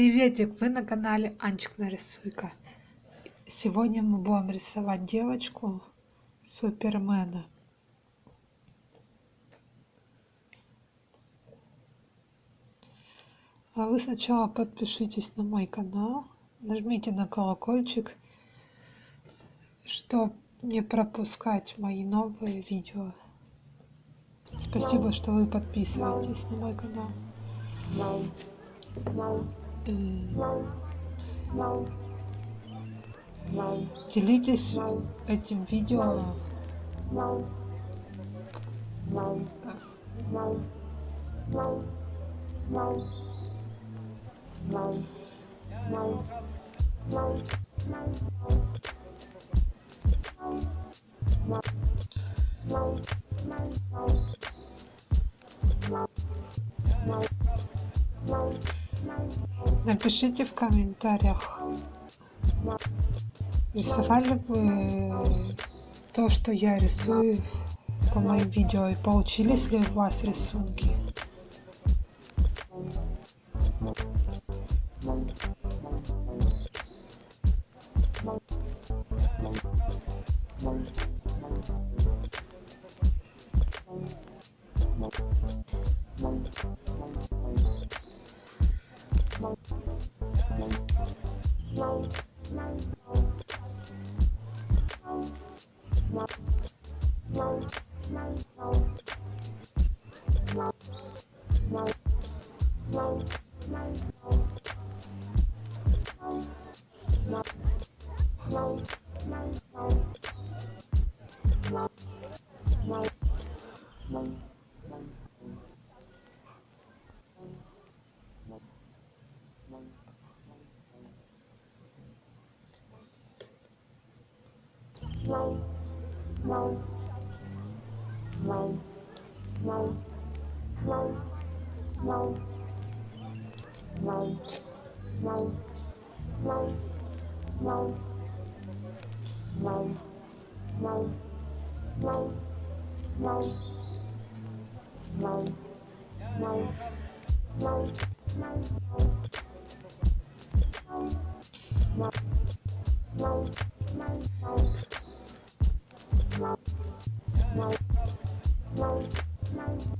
Приветик, вы на канале Анчик нарисуйка. Сегодня мы будем рисовать девочку Супермена. А вы сначала подпишитесь на мой канал, нажмите на колокольчик, чтобы не пропускать мои новые видео. Спасибо, что вы подписываетесь на мой канал. Делитесь этим видео. Напишите в комментариях, рисовали вы то, что я рисую по моим видео, и получились ли у вас рисунки. Bye. Bye. Mom, mom.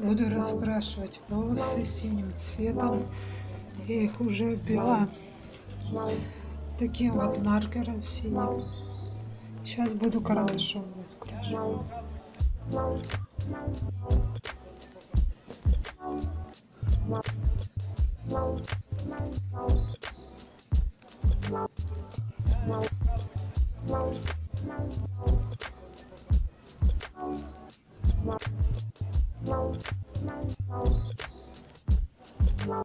Буду раскрашивать волосы синим цветом. Я их уже обвела таким вот маркером синим. Сейчас буду карандашом раскрашивать. Wow.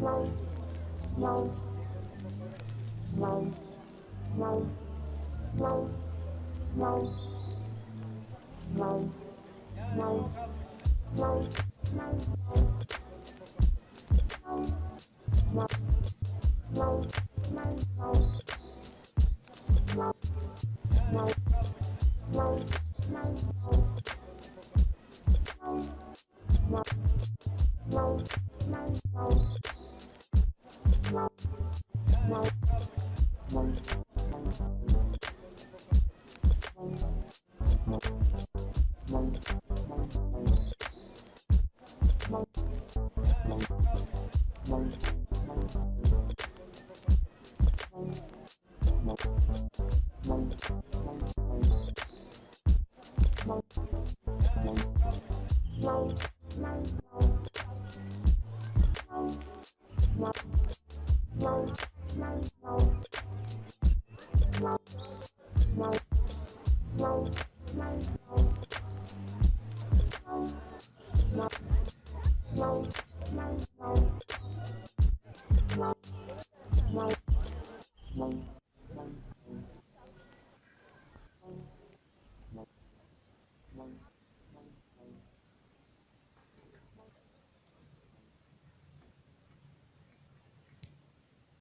Wow. Wow. Bye.